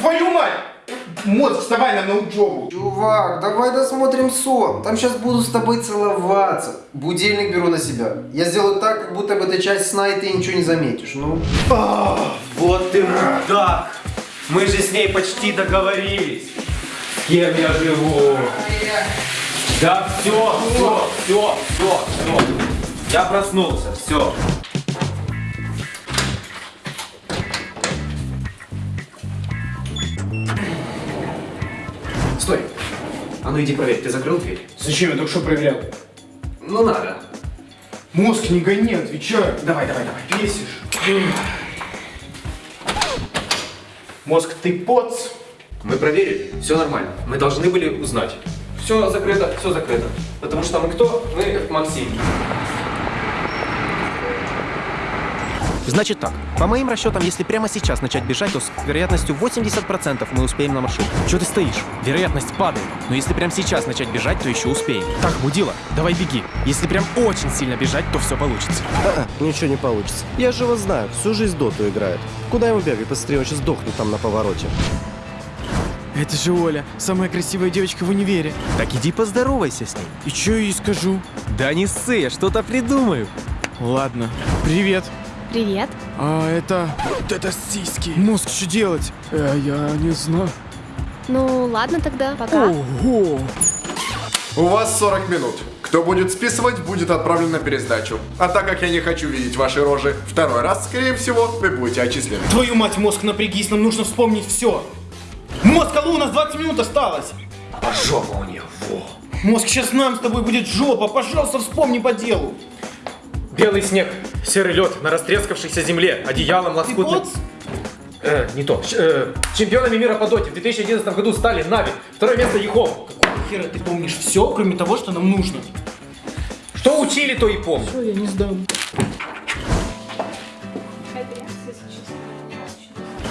Твою мать! Мозг, вставай нам на учебу. Чувак, давай досмотрим сон. Там сейчас буду с тобой целоваться. Будильник беру на себя. Я сделаю так, как будто бы это часть сна, и ты ничего не заметишь. Ну. Вот ты мудак! Мы же с ней почти договорились. С кем я живу? Да все, все, все, все, все. Я проснулся, все. Стой. А ну иди проверь, ты закрыл дверь? Зачем я только что проверял? Ну надо. Мозг, не гони, отвечаю. Давай, давай, давай. Бесишь. Мозг, ты поц. Мы проверили, все нормально. Мы должны были узнать. Все закрыто, все закрыто. Потому что мы кто? Мы Максим. Значит так, по моим расчетам, если прямо сейчас начать бежать, то с вероятностью 80% мы успеем на маршрут. Чего ты стоишь? Вероятность падает. Но если прямо сейчас начать бежать, то еще успеем. Так, Будила, давай беги. Если прям очень сильно бежать, то все получится. А-а, ничего не получится. Я же его знаю, всю жизнь доту играет. Куда ему бегать быстрее, он сейчас сдохнет там на повороте. Это же Оля, самая красивая девочка в универе. Так иди поздоровайся с ней. И что я ей скажу? Да не ссы, я что-то придумаю. Ладно. Привет. Привет. А это... Вот это сиськи. Мозг, что делать? Э, я не знаю. Ну, ладно тогда, пока. Ого. У вас 40 минут. Кто будет списывать, будет отправлен на пересдачу. А так как я не хочу видеть ваши рожи второй раз, скорее всего, вы будете отчислены. Твою мать, мозг, напрягись, нам нужно вспомнить все. Мозг, алло, у нас 20 минут осталось. А жопа у нее, во. Мозг, сейчас нам с тобой будет жопа. Пожалуйста, вспомни по делу. Белый снег, серый лед на растрескавшейся земле, одеялом Ты лоскутным... поц? Э, не то. Щ- э, чемпионами мира по доте в 2011 году стали Нави. Второе место Ехом. Какого хера ты помнишь все, кроме того, что нам нужно? Что учили, то и помню. Что я не сдам?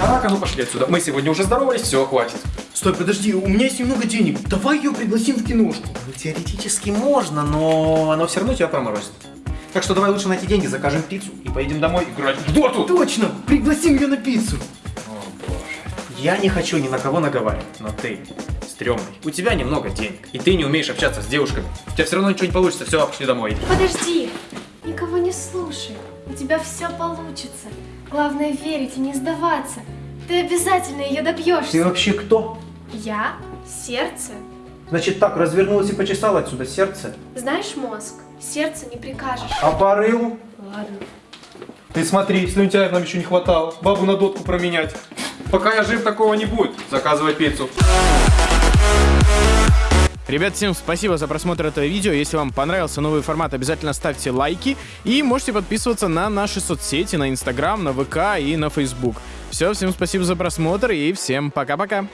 Так, а ну пошли отсюда. Мы сегодня уже здоровались, все, хватит. Стой, подожди, у меня есть немного денег. Давай ее пригласим в киношку. Ну, теоретически можно, но оно все равно тебя проморозит. Так что давай лучше на эти деньги закажем пиццу и поедем домой играть в доту. Точно, пригласим ее на пиццу. Я не хочу ни на кого наговаривать, но ты стрёмный. У тебя немного денег, и ты не умеешь общаться с девушками. У тебя все равно ничего не получится, все, пошли домой. Подожди, никого не слушай. У тебя все получится. Главное верить и не сдаваться. Ты обязательно ее добьешься. вообще кто? Я сердце. Значит так, развернулась и почесала отсюда сердце. Знаешь, мозг, сердце не прикажешь. А по рылу? Ладно. Ты смотри, слюнтяев нам еще не хватало. Бабу на дотку променять. Пока я жив, такого не будет. Заказывай пиццу. Ребят, всем спасибо за просмотр этого видео. Если вам понравился новый формат, обязательно ставьте лайки. И можете подписываться на наши соцсети, на Инстаграм, на ВК и на Фейсбук. Все, всем спасибо за просмотр и всем пока-пока.